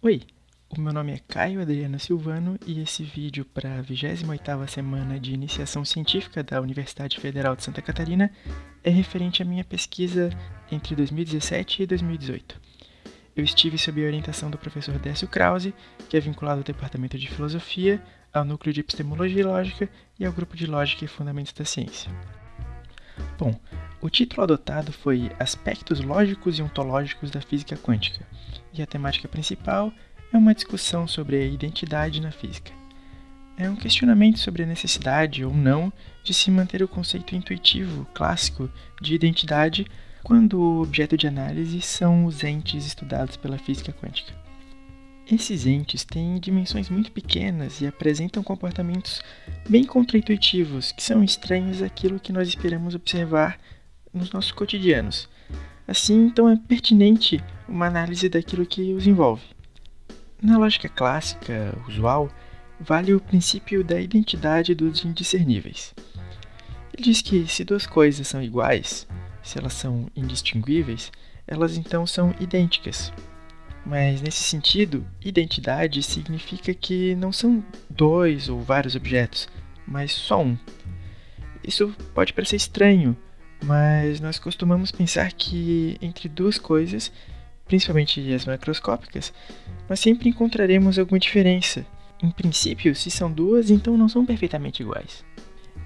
Oi, o meu nome é Caio Adriano Silvano e esse vídeo para a 28ª semana de iniciação científica da Universidade Federal de Santa Catarina é referente à minha pesquisa entre 2017 e 2018. Eu estive sob a orientação do professor Décio Krause, que é vinculado ao Departamento de Filosofia, ao Núcleo de Epistemologia e Lógica e ao Grupo de Lógica e Fundamentos da Ciência. Bom, o título adotado foi Aspectos Lógicos e Ontológicos da Física Quântica, e a temática principal é uma discussão sobre a identidade na física. É um questionamento sobre a necessidade ou não de se manter o conceito intuitivo, clássico, de identidade quando o objeto de análise são os entes estudados pela física quântica. Esses entes têm dimensões muito pequenas e apresentam comportamentos bem contraintuitivos, que são estranhos àquilo que nós esperamos observar nos nossos cotidianos. Assim, então é pertinente uma análise daquilo que os envolve. Na lógica clássica, usual, vale o princípio da identidade dos indiscerníveis. Ele diz que se duas coisas são iguais, se elas são indistinguíveis, elas então são idênticas. Mas nesse sentido, identidade significa que não são dois ou vários objetos, mas só um. Isso pode parecer estranho, mas nós costumamos pensar que entre duas coisas, principalmente as macroscópicas, nós sempre encontraremos alguma diferença. Em princípio, se são duas, então não são perfeitamente iguais.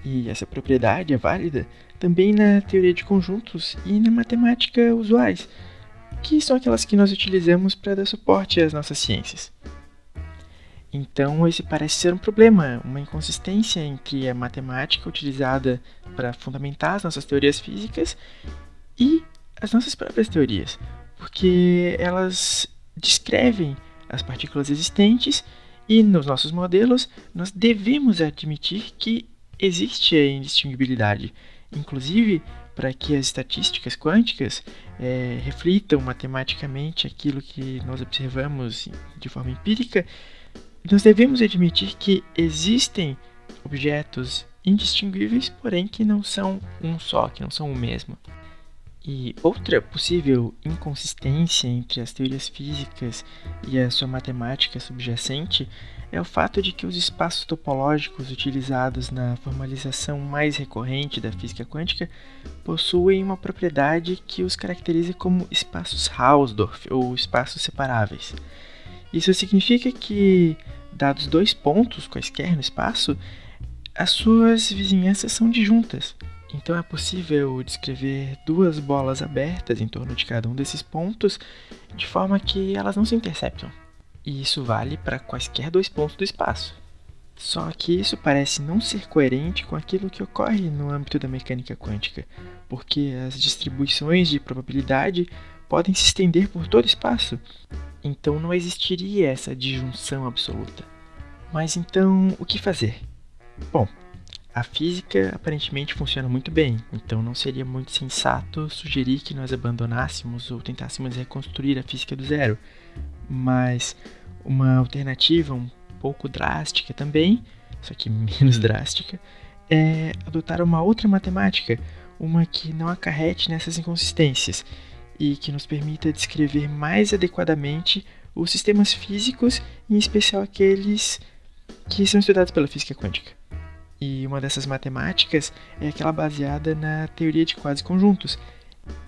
E essa propriedade é válida também na teoria de conjuntos e na matemática usuais que são aquelas que nós utilizamos para dar suporte às nossas ciências. Então, esse parece ser um problema, uma inconsistência entre a matemática utilizada para fundamentar as nossas teorias físicas e as nossas próprias teorias, porque elas descrevem as partículas existentes e nos nossos modelos nós devemos admitir que existe a indistinguibilidade. Inclusive, para que as estatísticas quânticas é, reflitam matematicamente aquilo que nós observamos de forma empírica, nós devemos admitir que existem objetos indistinguíveis, porém que não são um só, que não são o mesmo. E outra possível inconsistência entre as teorias físicas e a sua matemática subjacente é o fato de que os espaços topológicos utilizados na formalização mais recorrente da física quântica possuem uma propriedade que os caracteriza como espaços Hausdorff ou espaços separáveis. Isso significa que, dados dois pontos quaisquer no espaço, as suas vizinhanças são disjuntas. Então é possível descrever duas bolas abertas em torno de cada um desses pontos de forma que elas não se interceptam. E isso vale para quaisquer dois pontos do espaço. Só que isso parece não ser coerente com aquilo que ocorre no âmbito da mecânica quântica, porque as distribuições de probabilidade podem se estender por todo o espaço. Então não existiria essa disjunção absoluta. Mas então, o que fazer? Bom, a física aparentemente funciona muito bem, então não seria muito sensato sugerir que nós abandonássemos ou tentássemos reconstruir a física do zero. Mas uma alternativa um pouco drástica também, só que menos drástica, é adotar uma outra matemática, uma que não acarrete nessas inconsistências e que nos permita descrever mais adequadamente os sistemas físicos, em especial aqueles que são estudados pela física quântica. E uma dessas matemáticas é aquela baseada na teoria de quase conjuntos.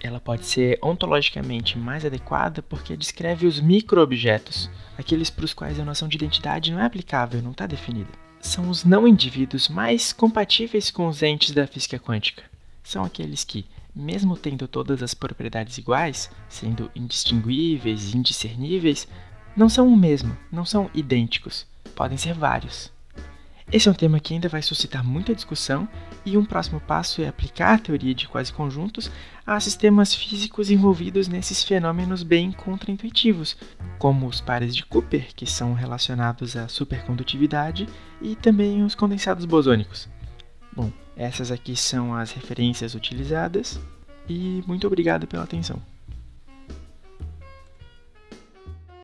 Ela pode ser ontologicamente mais adequada porque descreve os microobjetos, aqueles para os quais a noção de identidade não é aplicável, não está definida. São os não indivíduos mais compatíveis com os entes da física quântica. São aqueles que, mesmo tendo todas as propriedades iguais, sendo indistinguíveis e indiscerníveis, não são o mesmo, não são idênticos, podem ser vários. Esse é um tema que ainda vai suscitar muita discussão e um próximo passo é aplicar a teoria de quase conjuntos a sistemas físicos envolvidos nesses fenômenos bem contraintuitivos, como os pares de Cooper, que são relacionados à supercondutividade, e também os condensados bosônicos. Essas aqui são as referências utilizadas e muito obrigado pela atenção.